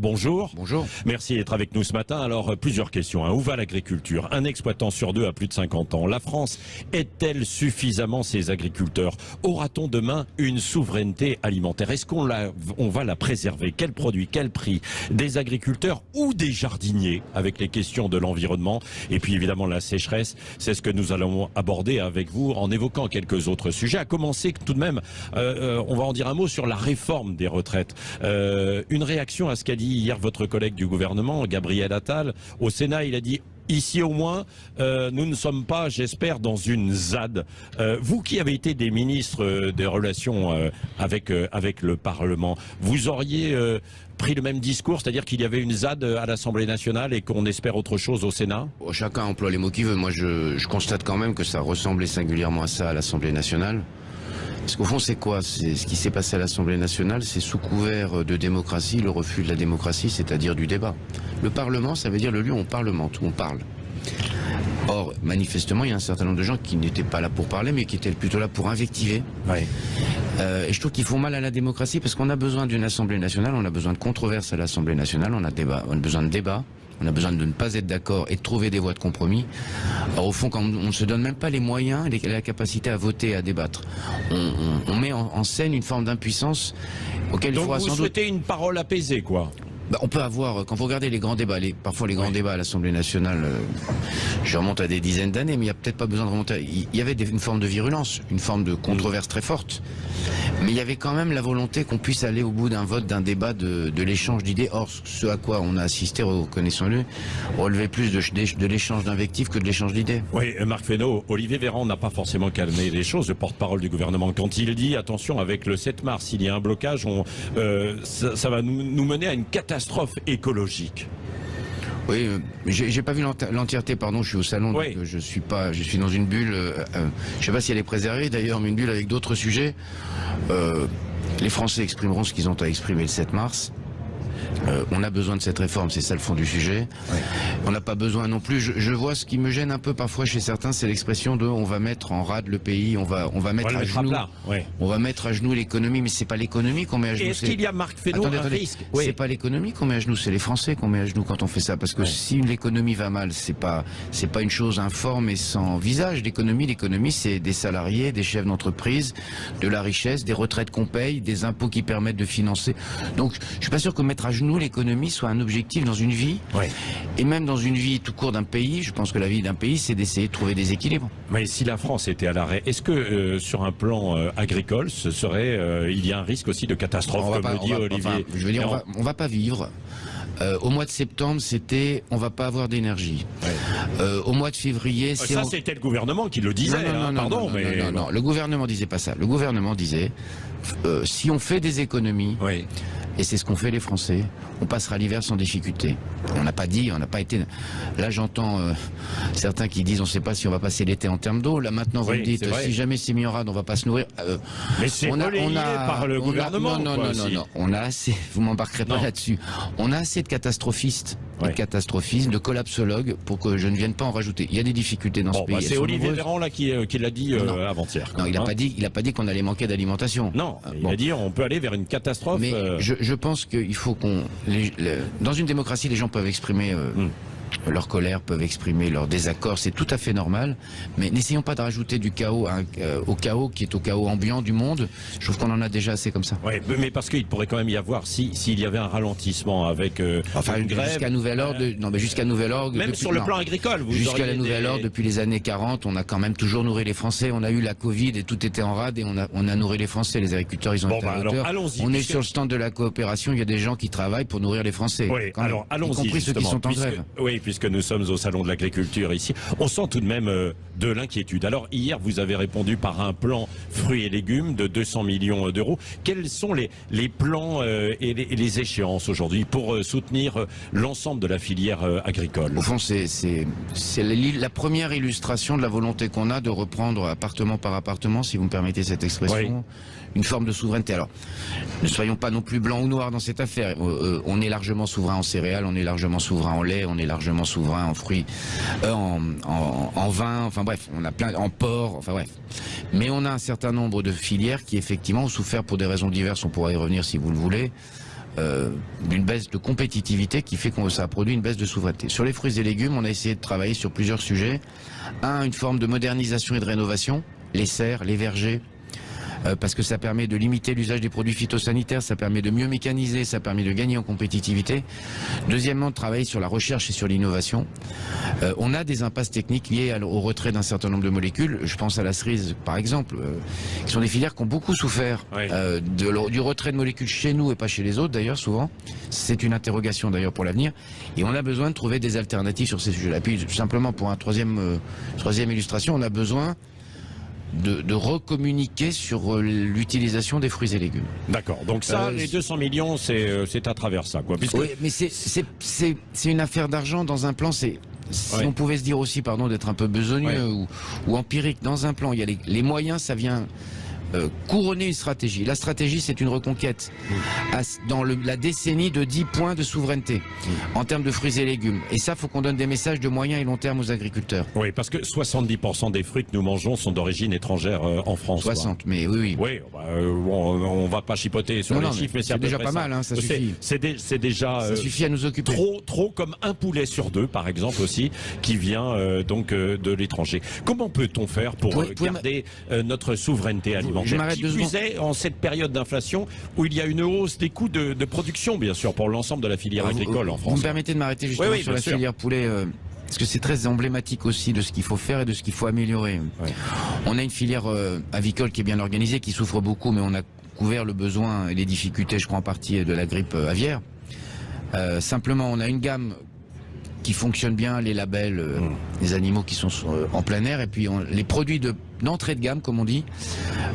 Bonjour. Bonjour. Merci d'être avec nous ce matin. Alors, euh, plusieurs questions. hein. Où va l'agriculture? Un exploitant sur deux a plus de 50 ans. La France est-elle suffisamment ses agriculteurs? Aura-t-on demain une souveraineté alimentaire? Est-ce qu'on on va la préserver? Quel produit Quel prix? Des agriculteurs ou des jardiniers? Avec les questions de l'environnement et puis évidemment la sécheresse. C'est ce que nous allons aborder avec vous en évoquant quelques autres sujets. À commencer tout de même, euh, euh, on va en dire un mot sur la réforme des retraites. Euh, une réaction à ce qu'a dit hier votre collègue du gouvernement, Gabriel Attal. Au Sénat, il a dit Ici au moins, euh, nous ne sommes pas, j'espère, dans une ZAD. Euh, vous qui avez été des ministres euh, des relations avec le Parlement, vous auriez pris le même discours, c'est-à-dire qu'il y avait une ZAD à l'Assemblée nationale et qu'on espère autre chose au Sénat? Chacun emploie les mots qu'il veut. Moi, je constate quand même que ça ressemblait singulièrement à ça à l'Assemblée nationale. Parce qu'au fond, c'est quoi? Ce qui s'est passé à l'Assemblée nationale, c'est sous couvert de démocratie, le refus de la démocratie, c'est-à-dire du débat. Le Parlement, ça veut dire le lieu où on parlemente, où on parle. Or, manifestement, il y a un certain nombre de gens qui n'étaient pas là pour parler, mais qui étaient plutôt là pour invectiver. Euh, et je trouve qu'ils font mal à la démocratie parce qu'on a besoin d'une Assemblée nationale, on a besoin de controverses à l'Assemblée nationale, on a, débat, on a besoin de débat, on a besoin de ne pas être d'accord et de trouver des voies de compromis. Alors au fond, quand on ne se donne même pas les moyens et les- la capacité à voter et à débattre, on, on- on met en, en scène une forme d'impuissance auquel il Donc faudra vous sans doute... souhaitez une parole apaisée, quoi Bah, on peut avoir, quand vous regardez les grands débats, les, parfois les grands Oui. débats à l'Assemblée nationale, euh, je remonte à des dizaines d'années, mais il n'y a peut-être pas besoin de remonter. Il y avait des- une forme de virulence, une forme de controverse très forte, mais il y avait quand même la volonté qu'on puisse aller au bout d'un vote, d'un débat, de, de l'échange d'idées. Or, ce à quoi on a assisté, reconnaissons-le, relevait plus de, de l'échange d'invectives que de l'échange d'idées. Oui, euh, Marc Fesneau, Olivier Véran n'a pas forcément calmé les choses, le porte-parole du gouvernement. Quand il dit, attention, avec le 7 mars, s'il y a un blocage, on, euh, ça, ça va nous, nous mener à une catastrophe écologique. Oui, euh, j'ai pas vu l'enti- l'entièreté, pardon, je suis au salon, Oui. donc euh, je suis pas, je suis dans une bulle. euh, euh, je sais pas si elle est préservée d'ailleurs, mais une bulle avec d'autres sujets. Les Français exprimeront ce qu'ils ont à exprimer le 7 mars. Euh, on a besoin de cette réforme, c'est ça le fond du sujet. On n'a pas besoin non plus. Je, je vois ce qui me gêne un peu parfois chez certains, c'est l'expression de on va mettre en rade le pays, on va, on va mettre On à genoux, on va mettre à genoux l'économie, mais c'est pas l'économie qu'on met à genoux. Est-ce c'est- qu'il y a, Marc Fesneau, Attendez, un attendez. risque C'est pas l'économie qu'on met à genoux, c'est les Français qu'on met à genoux quand on fait ça. Parce que si l'économie va mal, c'est pas c'est pas une chose informe et sans visage. L'économie, l'économie, c'est des salariés, des chefs d'entreprise, de la richesse, des retraites qu'on paye, des impôts qui permettent de financer. Donc, je suis pas sûr que mettre à genoux l'économie soit un objectif dans une vie. Ouais. Et même dans une vie tout court d'un pays, je pense que la vie d'un pays, c'est d'essayer de trouver des équilibres. Mais si la France était à l'arrêt, est-ce que euh, sur un plan euh, agricole, ce serait, euh, il y a un risque aussi de catastrophe, On comme pas- le on dit va- Olivier enfin, je veux dire, on va, on va pas vivre. Euh, au mois de septembre, c'était on va pas avoir d'énergie. Euh, au mois de février, Euh, c'est Ça, c'était le gouvernement qui le disait. non, non, hein, non, pardon, non, non, mais non, non, non. le gouvernement disait pas ça. Le gouvernement disait euh, si on fait des économies, Oui. Et c'est ce qu'ont fait les Français, on passera l'hiver sans difficulté. On n'a pas dit, on n'a pas été. Là, j'entends euh, certains qui disent on ne sait pas si on va passer l'été en termes d'eau. Là, maintenant, vous Oui, me dites si jamais c'est mis en rade, on va pas se nourrir. Euh, Mais c'est relayé par le on a- gouvernement, non, non, quoi, non, non. On a assez. Vous m'embarquerez pas là-dessus. On a assez de catastrophistes, de catastrophistes, de collapsologues pour que je ne vienne pas en rajouter. Il y a des difficultés dans Bon, ce pays. bah, elles c'est Olivier. Véran là qui, euh, qui l'a dit euh, avant-hier. Non, il n'a hein. pas dit, il a pas dit qu'on allait manquer d'alimentation. Non, Euh, il bon. a dit on peut aller vers une catastrophe. Mais je, je pense qu'il faut qu'on, dans une démocratie, les gens peuvent exprimer euh, Hmm. Leur colère, peuvent exprimer leur désaccord, c'est tout à fait normal. Mais n'essayons pas de rajouter du chaos à euh, au chaos qui est au chaos ambiant du monde. Je trouve qu'on en a déjà assez comme ça. Ouais, mais parce qu'il pourrait quand même y avoir, si s'il y avait un ralentissement avec euh, Enfin, une grève, jusqu'à nouvel ordre, de- non, mais jusqu'à nouvel ordre. même depuis- sur le non. plan agricole, vous Jusqu'à la nouvelle des- ordre, depuis les années 40, on a quand même toujours nourri les Français. On a eu la Covid et tout était en rade et on a, on a nourri les Français. Les agriculteurs, ils ont Bon, été bah, alors, On est sur le stand de la coopération. Il y a des gens qui travaillent pour nourrir les Français. Oui, alors allons-y. Y compris ceux qui sont en puisque- grève. Oui, puisque nous sommes au salon de l'agriculture ici, on sent tout de même euh, de l'inquiétude. Alors hier, vous avez répondu par un plan fruits et légumes de 200 millions d'euros. Quels sont les, les plans euh, et, les, échéances aujourd'hui pour euh, soutenir euh, l'ensemble de la filière euh, agricole? Au fond, c'est la première illustration de la volonté qu'on a de reprendre appartement par appartement, si vous me permettez cette expression, une forme de souveraineté. Alors, ne soyons pas non plus blancs ou noirs dans cette affaire. Euh, euh, on est largement souverain en céréales, on est largement souverain en lait, on est largement souverain en fruits, euh, en, en, en vin. Enfin bref, on a plein en porc. Enfin bref. Mais on a un certain nombre de filières qui effectivement ont souffert pour des raisons diverses. On pourra y revenir si vous le voulez. euh, d'une baisse de compétitivité qui fait que ça a produit une baisse de souveraineté. Sur les fruits et légumes, on a essayé de travailler sur plusieurs sujets. Un, une forme de modernisation et de rénovation, les serres, les vergers, parce que ça permet de limiter l'usage des produits phytosanitaires, ça permet de mieux mécaniser, ça permet de gagner en compétitivité. Deuxièmement, de travailler sur la recherche et sur l'innovation. Euh, on a des impasses techniques liées au retrait d'un certain nombre de molécules. Je pense à la cerise, par exemple, euh, qui sont des filières qui ont beaucoup souffert du retrait de molécules chez nous et pas chez les autres, d'ailleurs, souvent. C'est une interrogation, d'ailleurs, pour l'avenir. Et on a besoin de trouver des alternatives sur ces sujets-là. Puis, simplement, pour un troisième, troisième illustration, on a besoin de, recommuniquer sur euh, l'utilisation des fruits et légumes. D'accord. Donc ça, euh, les 200 millions, euh, c'est à travers ça, quoi. Oui, mais c'est une affaire d'argent dans un plan. C'est si on pouvait se dire aussi, pardon, d'être un peu besogneux ou, empirique dans un plan, il y a les, les moyens, ça vient euh, couronner une stratégie. La stratégie, c'est une reconquête dans la décennie de 10 points de souveraineté en termes de fruits et légumes. Et ça, faut qu'on donne des messages de moyen et long terme aux agriculteurs. Oui, parce que 70% des fruits que nous mangeons sont d'origine étrangère euh, en France. 60, mais oui, oui. Oui, bah, euh, on, va pas chipoter sur les chiffres, mais c'est déjà pas mal, hein, ça suffit. C'est déjà ça suffit à nous occuper. Trop, trop comme un poulet sur deux, par exemple aussi, qui vient donc de l'étranger. Comment peut-on faire pour garder notre souveraineté alimentaire? Je m'arrête deux secondes. en cette période d'inflation où il y a une hausse des coûts de, production, bien sûr, pour l'ensemble de la filière agricole en France. Vous me permettez de m'arrêter justement sur la filière poulet euh, parce que c'est très emblématique aussi de ce qu'il faut faire et de ce qu'il faut améliorer. On a une filière euh, avicole qui est bien organisée, qui souffre beaucoup, mais on a couvert le besoin et les difficultés, je crois en partie, de la grippe euh, aviaire. simplement, on a une gamme qui fonctionne bien, les labels, mmh. les animaux qui sont en plein air, et puis les produits de d'entrée de gamme, comme on dit,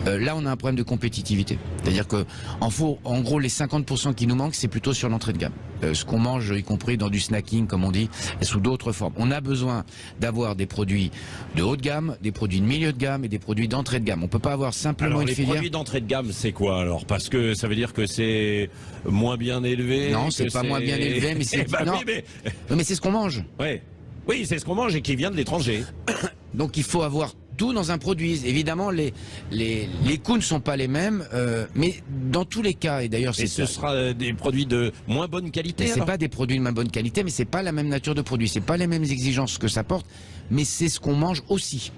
euh, là on a un problème de compétitivité. C'est-à-dire que en, en gros les 50% qui nous manquent, c'est plutôt sur l'entrée de gamme. Euh, ce qu'on mange, y compris dans du snacking, comme on dit, et sous d'autres formes. On a besoin d'avoir des produits de haut de gamme, des produits de milieu de gamme et des produits d'entrée de gamme. On peut pas avoir simplement une les filière. Produits d'entrée de gamme, c'est quoi alors? Parce que ça veut dire que c'est moins bien élevé. Non, c'est pas moins bien élevé, mais c'est bah mais... mais c'est ce qu'on mange. Ouais. Oui, c'est ce qu'on mange et qui vient de l'étranger. Donc il faut avoir tout dans un produit. Évidemment, les, les, les coûts ne sont pas les mêmes, euh, mais dans tous les cas, et d'ailleurs ce sera euh, des produits de moins bonne qualité C'est pas des produits de moins bonne qualité, mais c'est pas la même nature de produit, c'est pas les mêmes exigences que ça porte, mais c'est ce qu'on mange aussi.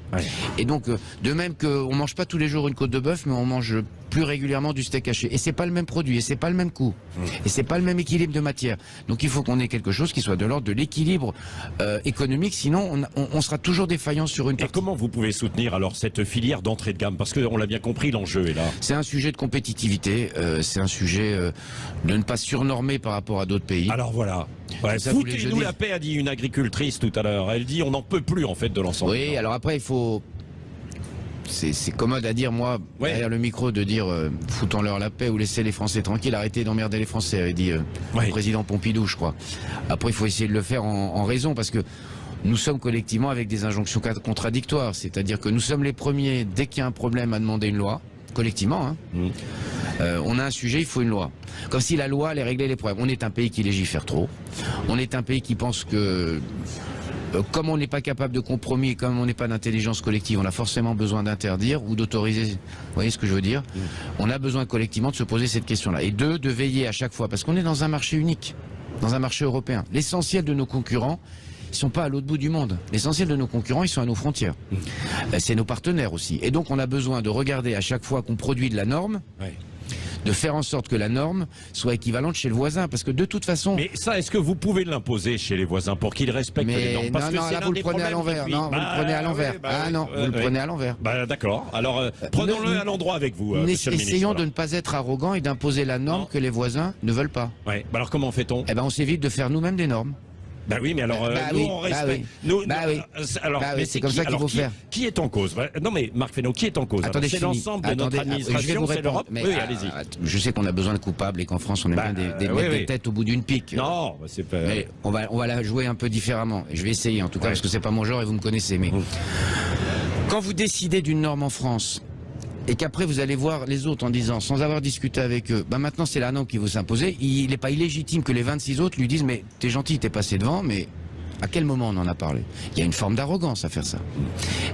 Et donc, euh, de même qu'on mange pas tous les jours une côte de bœuf, mais on mange plus régulièrement du steak haché. Et c'est pas le même produit, et c'est pas le même coût, mmh. et c'est pas le même équilibre de matière. Donc il faut qu'on ait quelque chose qui soit de l'ordre de l'équilibre économique, sinon on, on, sera toujours défaillant sur une partie. Et comment vous pouvez soutenir alors cette filière d'entrée de gamme? Parce qu'on l'a bien compris, l'enjeu est là. C'est un sujet de compétitivité, euh, c'est un sujet euh, de ne pas surnormer par rapport à d'autres pays. Alors voilà. Foutez-nous la paix, a dit une agricultrice tout à l'heure. Elle dit on n'en peut plus en fait de l'ensemble. Oui, alors après il faut c'est commode à dire, moi, derrière le micro, de dire euh, foutons-leur la paix ou laissez les Français tranquilles, arrêtez d'emmerder les Français, avait dit le président Pompidou, je crois. Après, il faut essayer de le faire en, en raison, parce que nous sommes collectivement avec des injonctions contradictoires. C'est-à-dire que nous sommes les premiers, dès qu'il y a un problème, à demander une loi, collectivement. Hein. Mmh. Euh, on a un sujet, il faut une loi. Comme si la loi allait régler les problèmes. On est un pays qui légifère trop. On est un pays qui pense que euh, comme on n'est pas capable de compromis et comme on n'est pas d'intelligence collective, on a forcément besoin d'interdire ou d'autoriser. Vous voyez ce que je veux dire mmh. On a besoin collectivement de se poser cette question-là. Et deux, de veiller à chaque fois, parce qu'on est dans un marché unique, dans un marché européen. L'essentiel de nos concurrents, ils sont pas à l'autre bout du monde. L'essentiel de nos concurrents, ils sont à nos frontières. Mmh. Euh, c'est nos partenaires aussi. Et donc, on a besoin de regarder à chaque fois qu'on produit de la norme. De faire en sorte que la norme soit équivalente chez le voisin, parce que de toute façon... Mais ça, est-ce que vous pouvez l'imposer chez les voisins pour qu'ils respectent les normes? Parce non, non, là, vous le prenez à l'envers. Non, vous le prenez à l'envers. ah non, vous le prenez à l'envers. Bah, d'accord. Alors, euh, prenons-le à l'endroit avec vous, euh, Essayons de ne pas être arrogants et d'imposer la norme que les voisins ne veulent pas. Ouais. Bah alors, comment fait-on? Eh ben, on s'évite de faire nous-mêmes des normes. Bah oui, mais alors euh, bah nous oui, on bah respecte. oui. Nous, bah oui. Euh, alors, bah oui, c'est comme ça qu'il faut qui, faire. Qui est en cause? Non, mais Marc Fesneau, qui est en cause? C'est l'ensemble de notre administration, c'est l'Europe. Oui, allez-y. Je sais qu'on a besoin de coupables et qu'en France on bah, bien des, des, oui, des têtes au bout d'une pique. Non, c'est pas. Mais on va on va la jouer un peu différemment. Et je vais essayer en tout cas parce que c'est pas mon genre et vous me connaissez. Mais mmh. quand vous décidez d'une norme en France et qu'après vous allez voir les autres en disant, sans avoir discuté avec eux, bah maintenant c'est la qui vous s'imposer, il n'est pas illégitime que les 26 autres lui disent mais t'es gentil, t'es passé devant, mais à quel moment on en a parlé? Il y a une forme d'arrogance à faire ça.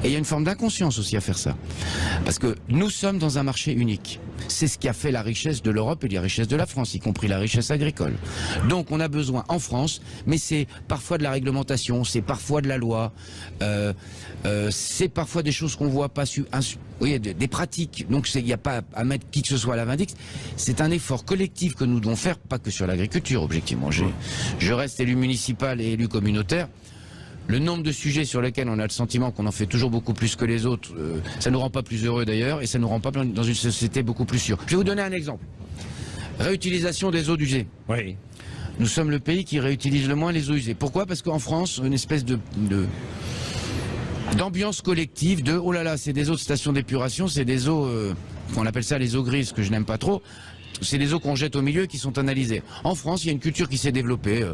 Et il y a une forme d'inconscience aussi à faire ça. Parce que nous sommes dans un marché unique. C'est ce qui a fait la richesse de l'Europe et la richesse de la France, y compris la richesse agricole. Donc on a besoin en France, mais c'est parfois de la réglementation, c'est parfois de la loi, euh, euh, c'est parfois des choses qu'on voit pas su, oui, des, pratiques. Donc il n'y a pas à mettre qui que ce soit à la vindicte. C'est un effort collectif que nous devons faire, pas que sur l'agriculture, objectivement. Je reste élu municipal et élu communautaire le nombre de sujets sur lesquels on a le sentiment qu'on en fait toujours beaucoup plus que les autres, euh, ça ne nous rend pas plus heureux d'ailleurs, et ça ne nous rend pas dans une société beaucoup plus sûre. Je vais vous donner un exemple. Réutilisation des eaux usées. Oui. Nous sommes le pays qui réutilise le moins les eaux usées. Pourquoi? Parce qu'en France, une espèce de, d'ambiance collective de oh là là, c'est des eaux de station d'épuration, c'est des eaux, euh, on appelle ça les eaux grises, que je n'aime pas trop c'est les eaux qu'on jette au milieu qui sont analysées. En France, il y a une culture qui s'est développée euh,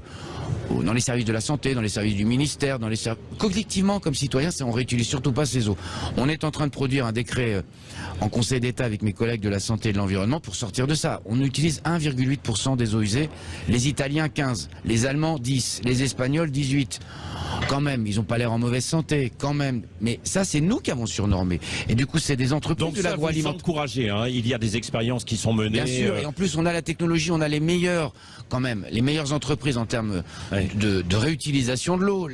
dans les services de la santé, dans les services du ministère, dans les collectivement comme citoyens, on réutilise surtout pas ces eaux. On est en train de produire un décret euh, en Conseil d'État avec mes collègues de la santé et de l'environnement pour sortir de ça. On utilise 1,8% des eaux usées, les Italiens 15, les Allemands 10, les Espagnols 18. Quand même, ils n'ont pas l'air en mauvaise santé, quand même. Mais ça, c'est nous qui avons surnormé. Et du coup, c'est des entreprises de l'agroalimentaire. encouragé, hein il y a des expériences qui sont menées. Bien sûr, et en plus, on a la technologie, on a les meilleurs, quand même, les meilleures entreprises en termes de, réutilisation de l'eau.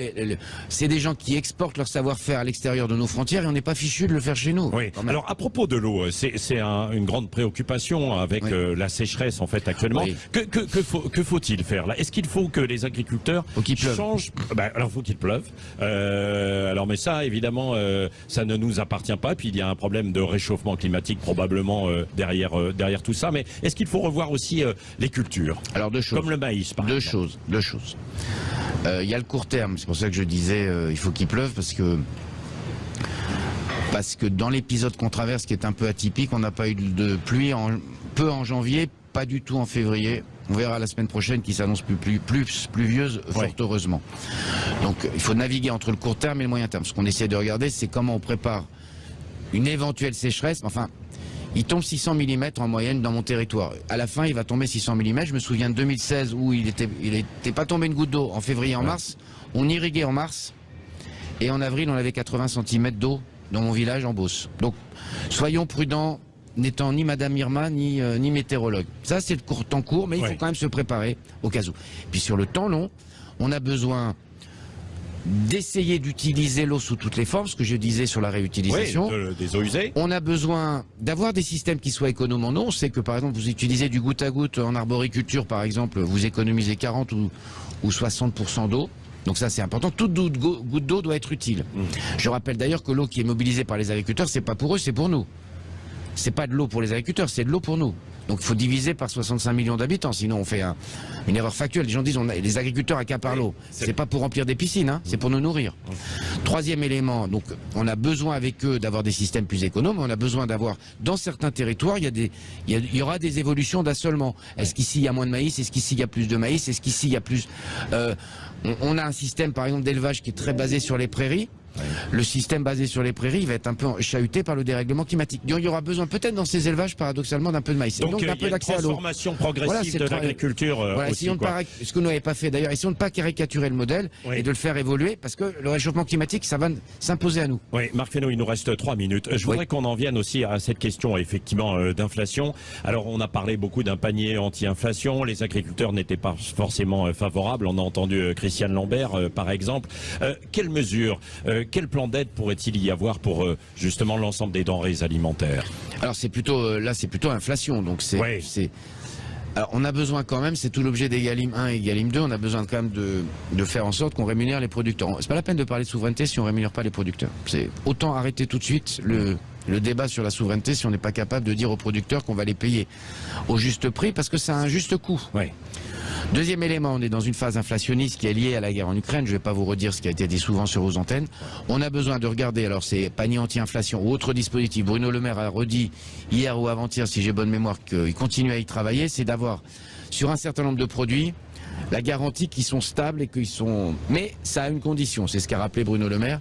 C'est des gens qui exportent leur savoir-faire à l'extérieur de nos frontières et on n'est pas fichu de le faire chez nous. Oui. Alors, à propos de l'eau, c'est une grande préoccupation avec euh, la sécheresse, en fait, actuellement. Que, que, faut-il faire là? Est-ce qu'il faut que les agriculteurs changent? Ben, Alors, faut qu'il pleuve. Euh, alors, mais ça, évidemment, euh, ça ne nous appartient pas. Puis il y a un problème de réchauffement climatique probablement derrière derrière tout ça. Mais est-ce qu'il faut revoir aussi les cultures Alors deux choses. Comme le maïs, par deux exemple. choses. Deux choses. Il y a le court terme. C'est pour ça que je disais il faut qu'il pleuve parce que parce que dans l'épisode qu'on traverse, qui est un peu atypique, on n'a pas eu de pluie en, peu en janvier, pas du tout en février. On verra la semaine prochaine qui s'annonce plus, plus, plus pluvieuse, fort heureusement. Donc il faut naviguer entre le court terme et le moyen terme. Ce qu'on essaie de regarder, c'est comment on prépare une éventuelle sécheresse. Enfin, il tombe 600 mm en moyenne dans mon territoire. À la fin, il va tomber 600 mm. Je me souviens de 2016 où il n'était il pas tombé une goutte d'eau en février, en mars. On irriguait en mars. Et en avril, on avait 80 cm d'eau dans mon village en Beauce. Donc, soyons prudents, n'étant ni Madame Irma ni, euh, ni météorologue. Ça, c'est le temps court, mais il faut quand même se préparer au cas où. Puis sur le temps long, on a besoin d'essayer d'utiliser l'eau sous toutes les formes, ce que je disais sur la réutilisation. des eaux usées. On a besoin d'avoir des systèmes qui soient économes en eau. On sait que par exemple, vous utilisez du goutte à goutte en arboriculture, par exemple, vous économisez 40 ou, ou 60% d'eau. Donc ça c'est important. Toute goutte d'eau doit être utile. Mmh. Je rappelle d'ailleurs que l'eau qui est mobilisée par les agriculteurs, c'est pas pour eux, c'est pour nous. C'est pas de l'eau pour les agriculteurs, c'est de l'eau pour nous. Donc il faut diviser par 65 millions d'habitants, sinon on fait une erreur factuelle. Les gens disent on a, les agriculteurs accaparent l'eau. C'est pas pour remplir des piscines, hein, c'est pour nous nourrir. Troisième élément, donc on a besoin avec eux d'avoir des systèmes plus économes. On a besoin d'avoir dans certains territoires, il y a des, il y, aura des évolutions d'assolement. Est-ce qu'ici il y a moins de maïs? Est-ce qu'ici il y a plus de maïs? Est-ce qu'ici il y a plus euh, on a un système par exemple d'élevage qui est très basé sur les prairies. Le système basé sur les prairies va être un peu chahuté par le dérèglement climatique. Donc il y aura besoin peut-être dans ces élevages paradoxalement d'un peu de maïs. Donc, donc un peu d'accès à l'eau. transformation progressive de l'agriculture. Euh, voilà, pas, ce que nous n'avons pas fait d'ailleurs, essayons de ne pas caricaturer le modèle et de le faire évoluer parce que le réchauffement climatique, ça va s'imposer à nous. Oui, Marc Fesneau, il nous reste trois minutes. Je voudrais qu'on en vienne aussi à cette question effectivement euh, d'inflation. Alors on a parlé beaucoup d'un panier anti-inflation. Les agriculteurs n'étaient pas forcément euh, favorables. On a entendu Christiane Lambert par exemple. quelles mesures, quel plan d'aide pourrait-il y avoir pour euh, justement l'ensemble des denrées alimentaires? Alors c'est plutôt euh, là c'est plutôt inflation donc c'est alors on a besoin quand même, c'est tout l'objet des Galim 1 et Galim 2, on a besoin quand même de, de faire en sorte qu'on rémunère les producteurs. C'est pas la peine de parler de souveraineté si on rémunère pas les producteurs. C'est autant arrêter tout de suite le, le débat sur la souveraineté si on n'est pas capable de dire aux producteurs qu'on va les payer au juste prix parce que ça a un juste coût. Deuxième élément, on est dans une phase inflationniste qui est liée à la guerre en Ukraine. Je ne vais pas vous redire ce qui a été dit souvent sur vos antennes. On a besoin de regarder, alors c'est panier anti-inflation ou autre dispositif. Bruno Le Maire a redit hier ou avant-hier, si j'ai bonne mémoire, qu'il continue à y travailler. C'est d'avoir, sur un certain nombre de produits, la garantie qu'ils sont stables et qu'ils sont... Mais ça a une condition, c'est ce qu'a rappelé Bruno Le Maire,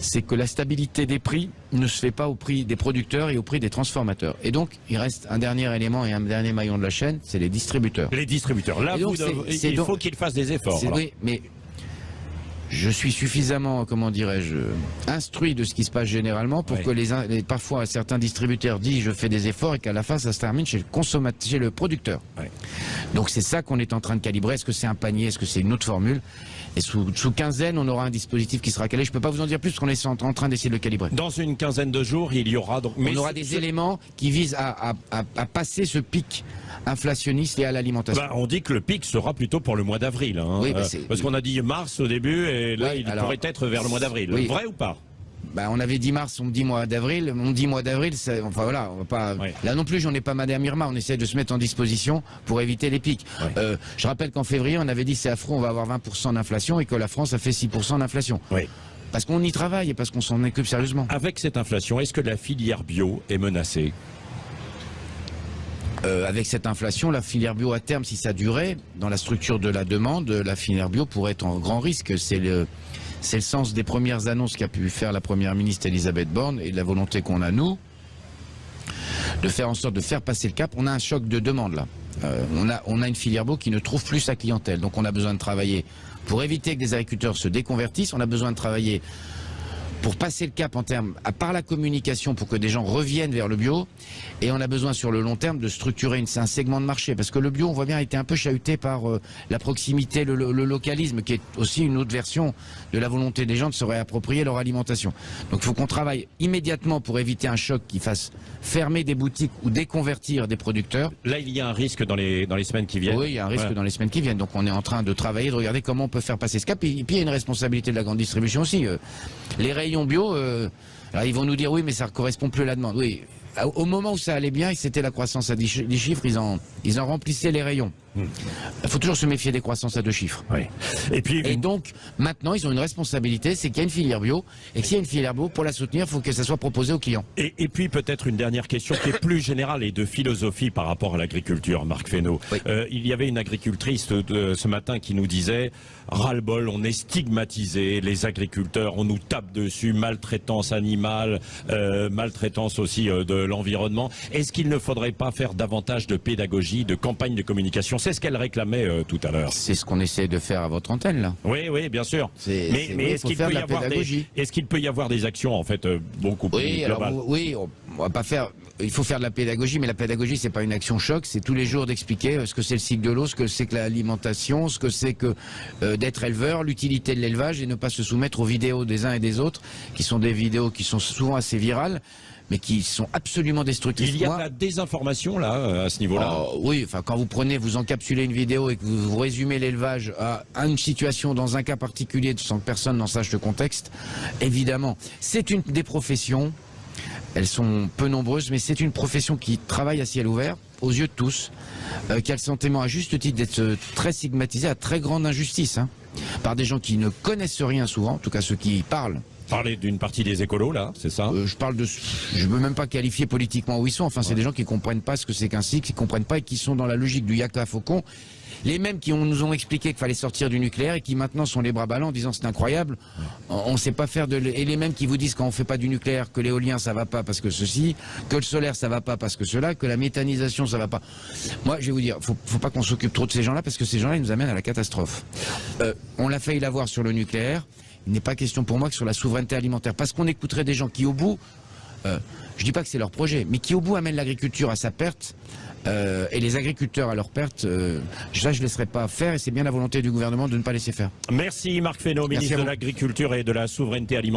c'est que la stabilité des prix ne se fait pas au prix des producteurs et au prix des transformateurs. Et donc, il reste un dernier élément et un dernier maillon de la chaîne, c'est les distributeurs. Les distributeurs. Là, il faut qu'ils fassent des efforts. Oui, mais je suis suffisamment, comment dirais-je, instruit de ce qui se passe généralement pour que les, parfois certains distributeurs disent je fais des efforts et qu'à la fin ça se termine chez le consommateur, chez le producteur. Donc c'est ça qu'on est en train de calibrer. Est-ce que c'est un panier? Est-ce que c'est une autre formule? Et sous, sous quinzaine, on aura un dispositif qui sera calé. Je peux pas vous en dire plus parce qu'on est en, en train d'essayer de le calibrer. Dans une quinzaine de jours, il y aura donc. on aura ce- des éléments qui visent à, à- à- à passer ce pic inflationniste et à l'alimentation. Bah, on dit que le pic sera plutôt pour le mois d'avril. hein. Oui, bah, Euh, parce qu'on a dit mars au début et là Oui, il alors- pourrait être vers le mois d'avril. Oui. Vrai ou pas? Bah, on avait dit mars, on me dit mois d'avril, on dit mois d'avril, c'est- enfin voilà, on va pas. Là non plus, j'en ai pas Madame Irma, on essaie de se mettre en disposition pour éviter les pics. Euh, je rappelle qu'en février, on avait dit c'est affreux, on va avoir 20% d'inflation et que la France a fait 6% d'inflation. Oui. Parce qu'on y travaille et parce qu'on s'en occupe sérieusement. Avec cette inflation, est-ce que la filière bio est menacée? Euh, avec cette inflation, la filière bio à terme, si ça durait, dans la structure de la demande, la filière bio pourrait être en grand risque. C'est le, c'est le sens des premières annonces qu'a pu faire la première ministre Elisabeth Borne et de la volonté qu'on a nous de faire en sorte de faire passer le cap. On a un choc de demande là. Euh, on, a, une filière bio qui ne trouve plus sa clientèle. Donc on a besoin de travailler pour éviter que des agriculteurs se déconvertissent. On a besoin de travailler pour passer le cap en termes, à part la communication, pour que des gens reviennent vers le bio. Et on a besoin sur le long terme de structurer une, un segment de marché. Parce que le bio, on voit bien, a été un peu chahuté par euh, la proximité, le, le- le localisme, qui est aussi une autre version de la volonté des gens de se réapproprier leur alimentation. Donc il faut qu'on travaille immédiatement pour éviter un choc qui fasse fermer des boutiques ou déconvertir des producteurs. Là, il y a un risque dans les, dans les semaines qui viennent. Oui, il y a un risque Voilà. dans les semaines qui viennent. Donc on est en train de travailler, de regarder comment on peut faire passer ce cap. Et, puis il y a une responsabilité de la grande distribution aussi. euh. les bio, euh, alors ils vont nous dire oui, mais ça ne correspond plus à la demande. Oui. Au moment où ça allait bien, et c'était la croissance à 10 chi- 10 chiffres, ils en, ils en remplissaient les rayons. Il faut toujours se méfier des croissances à deux chiffres. Oui. Et puis, Et donc, maintenant, ils ont une responsabilité, c'est qu'il y a une filière bio, et que s'il y a une filière bio, pour la soutenir, il faut que ça soit proposé aux clients. Et, et puis peut-être une dernière question qui est plus générale et de philosophie par rapport à l'agriculture, Marc Fesneau. Oui. Euh, il y avait une agricultrice de, ce matin qui nous disait ras-le-bol, on est stigmatisé, les agriculteurs, on nous tape dessus, maltraitance animale, euh, maltraitance aussi euh, de l'environnement. Est-ce qu'il ne faudrait pas faire davantage de pédagogie, de campagne de communication? C'est ce qu'elle réclamait euh, tout à l'heure. C'est ce qu'on essaie de faire à votre antenne, là. Oui, oui, bien sûr. Mais, c'est- mais oui, est-ce qu'il peut, y avoir des, pédagogie. est-ce qu'il peut y avoir des actions en fait euh, beaucoup plus Oui, globales? oui, on, va pas faire. Il faut faire de la pédagogie, mais la pédagogie c'est pas une action choc, c'est tous les jours d'expliquer ce que c'est le cycle de l'eau, ce que c'est que l'alimentation, ce que c'est que euh, d'être éleveur, l'utilité de l'élevage et ne pas se soumettre aux vidéos des uns et des autres, qui sont des vidéos qui sont souvent assez virales, mais qui sont absolument destructrices. Il y a de la désinformation là euh, à ce niveau-là. Oh, oui, enfin quand vous prenez, vous encapsulez une vidéo et que vous, vous résumez l'élevage à, une situation dans un cas particulier sans que personne n'en sache le contexte, évidemment, c'est une des professions. Elles sont peu nombreuses, mais c'est une profession qui travaille à ciel ouvert, aux yeux de tous, euh, qui a le sentiment à juste titre d'être très stigmatisée, à très grande injustice, hein, par des gens qui ne connaissent rien souvent, en tout cas ceux qui y parlent, Parler d'une partie des écolos là, c'est ça euh, je parle de, je veux même pas qualifier politiquement où ils sont. Enfin, c'est des gens qui comprennent pas ce que c'est qu'un cycle, qui comprennent pas et qui sont dans la logique du yaka faucon. Les mêmes qui ont- nous ont expliqué qu'il fallait sortir du nucléaire et qui maintenant sont les bras ballants en disant c'est incroyable, on, on sait pas faire de et les mêmes qui vous disent quand on fait pas du nucléaire que l'éolien ça va pas parce que ceci, que le solaire ça va pas parce que cela, que la méthanisation ça va pas. Moi je vais vous dire, faut, faut pas qu'on s'occupe trop de ces gens-là parce que ces gens-là ils nous amènent à la catastrophe. Euh, on l'a failli l'avoir sur le nucléaire. Il n'est pas question pour moi que sur la souveraineté alimentaire parce qu'on écouterait des gens qui au bout euh, je dis pas que c'est leur projet, mais qui au bout amène l'agriculture à sa perte euh, et les agriculteurs à leur perte. Euh, ça, je ne laisserai pas faire et c'est bien la volonté du gouvernement de ne pas laisser faire. Merci Marc Fesneau, ministre de l'Agriculture et de la Souveraineté Alimentaire.